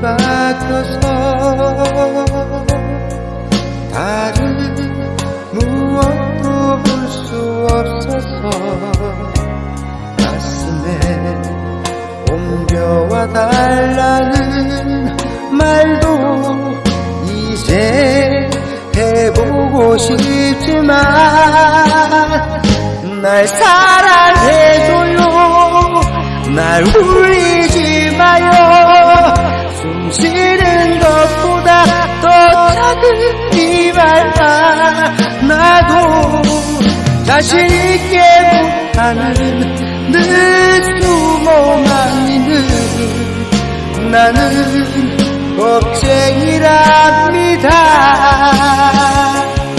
뒤바뀌어서 다른 무엇도 볼 수 없어서 가슴에 옮겨와 달라는 말도 이제 해보고 싶지만 날 사랑해줘요. 날 울리 이말만 나도 자신 있게 못하는 늘 숨어만 있는 나는 겁쟁이